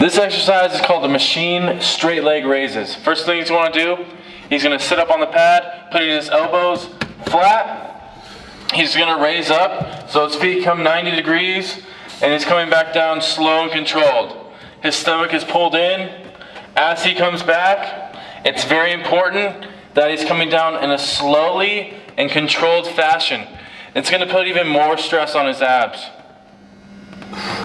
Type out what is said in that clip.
This exercise is called the machine straight leg raises. First thing he's going to do, he's going to sit up on the pad, putting his elbows flat. He's going to raise up so his feet come 90 degrees and he's coming back down slow and controlled. His stomach is pulled in. As he comes back, it's very important that he's coming down in a slowly and controlled fashion. It's going to put even more stress on his abs.